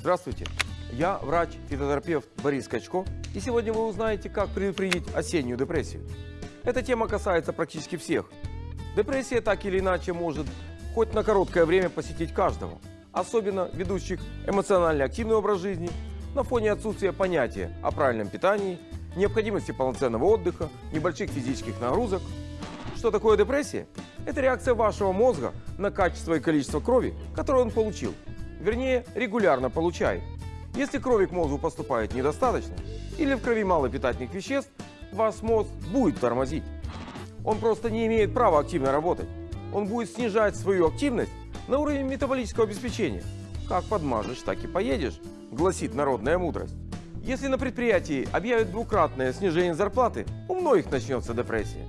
Здравствуйте, я врач-фитотерапевт Борис Качко, и сегодня вы узнаете, как предупредить осеннюю депрессию. Эта тема касается практически всех. Депрессия так или иначе может хоть на короткое время посетить каждого, особенно ведущих эмоционально активный образ жизни, на фоне отсутствия понятия о правильном питании, необходимости полноценного отдыха, небольших физических нагрузок. Что такое депрессия? Это реакция вашего мозга на качество и количество крови, которое он получил. Вернее, регулярно получает. Если крови к мозгу поступает недостаточно, или в крови мало питательных веществ, ваш мозг будет тормозить. Он просто не имеет права активно работать. Он будет снижать свою активность на уровень метаболического обеспечения. Как подмажешь, так и поедешь, гласит народная мудрость. Если на предприятии объявят двукратное снижение зарплаты, у многих начнется депрессия.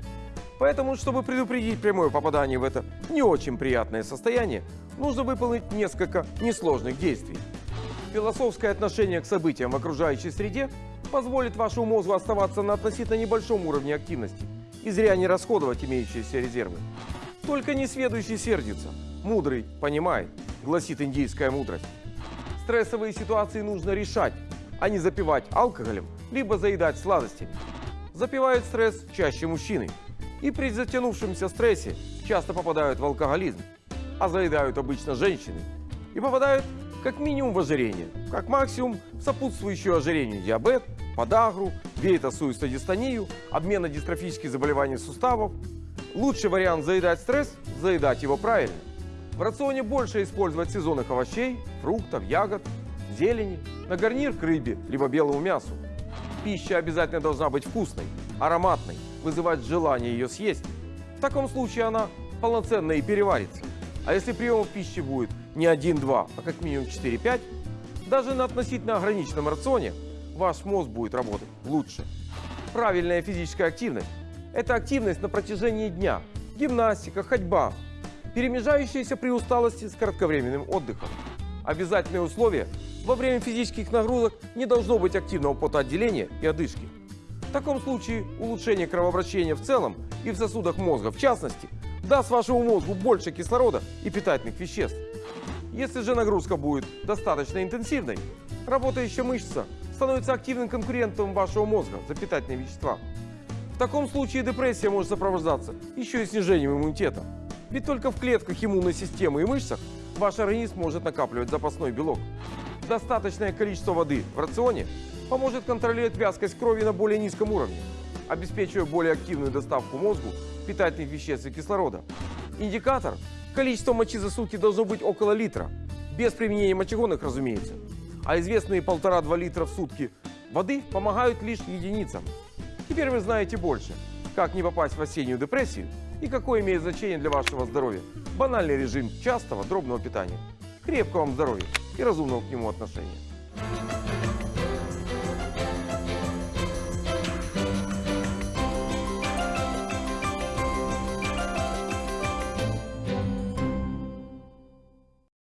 Поэтому, чтобы предупредить прямое попадание в это не очень приятное состояние, нужно выполнить несколько несложных действий. Философское отношение к событиям в окружающей среде позволит вашему мозгу оставаться на относительно небольшом уровне активности и зря не расходовать имеющиеся резервы. Только несведущий сердится, мудрый понимает, гласит индийская мудрость. Стрессовые ситуации нужно решать, а не запивать алкоголем, либо заедать сладостями. Запивают стресс чаще мужчины. И при затянувшемся стрессе часто попадают в алкоголизм, а заедают обычно женщины. И попадают как минимум в ожирение, как максимум в сопутствующую ожирению диабет, подагру, вейтосуистодистонию, обменно-дистрофические заболевания суставов. Лучший вариант заедать стресс – заедать его правильно. В рационе больше использовать сезонных овощей, фруктов, ягод, зелени, на гарнир к рыбе, либо белому мясу. Пища обязательно должна быть вкусной, ароматной, вызывать желание ее съесть. В таком случае она полноценно и переварится. А если приемов пищи будет не 1-2, а как минимум 4-5, даже на относительно ограниченном рационе ваш мозг будет работать лучше. Правильная физическая активность – это активность на протяжении дня, гимнастика, ходьба, перемежающаяся при усталости с кратковременным отдыхом. Обязательные условия – во время физических нагрузок не должно быть активного потоотделения и одышки. В таком случае улучшение кровообращения в целом и в сосудах мозга в частности даст вашему мозгу больше кислорода и питательных веществ. Если же нагрузка будет достаточно интенсивной, работающая мышца становится активным конкурентом вашего мозга за питательные вещества. В таком случае депрессия может сопровождаться еще и снижением иммунитета. Ведь только в клетках иммунной системы и мышцах ваш организм может накапливать запасной белок. Достаточное количество воды в рационе поможет контролировать вязкость крови на более низком уровне, обеспечивая более активную доставку мозгу питательных веществ и кислорода. Индикатор – количество мочи за сутки должно быть около литра, без применения мочегонных, разумеется. А известные полтора-два литра в сутки воды помогают лишь единицам. Теперь вы знаете больше, как не попасть в осеннюю депрессию и какое имеет значение для вашего здоровья банальный режим частого дробного питания. Крепкого вам здоровья! и разумного к нему отношения.